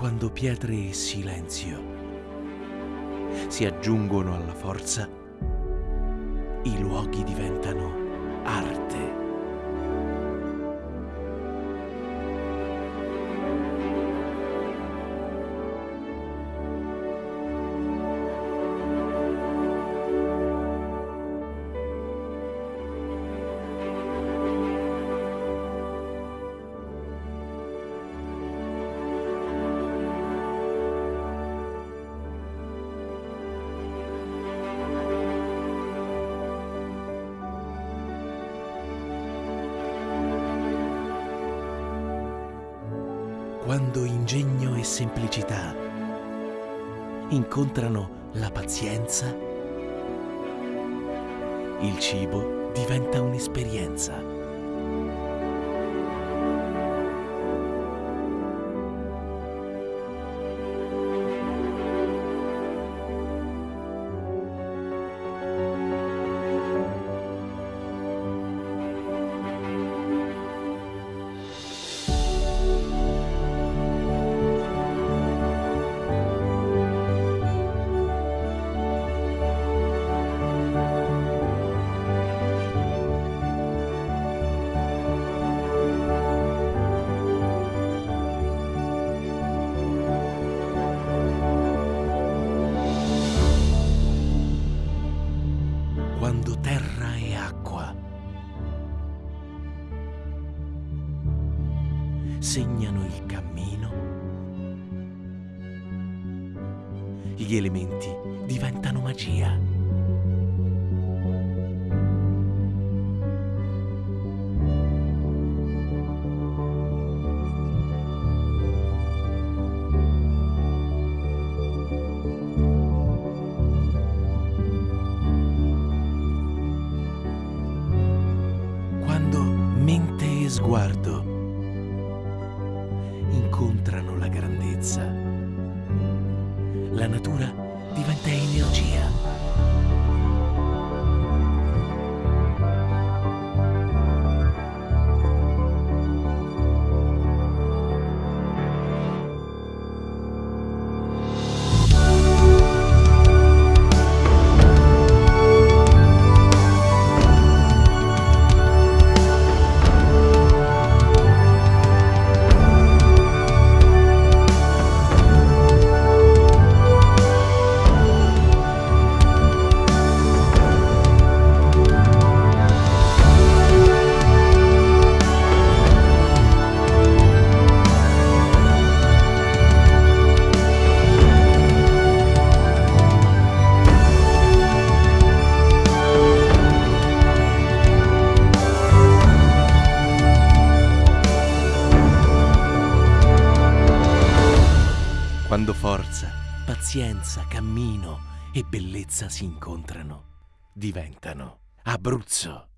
quando pietre e silenzio si aggiungono alla forza, i luoghi diventano quando ingegno e semplicità incontrano la pazienza, il cibo diventa un'esperienza. Segnano il cammino, gli elementi diventano magia. quando mente e sguardo incontrano la grandezza, la natura diventa energia. Quando forza, pazienza, cammino e bellezza si incontrano, diventano Abruzzo.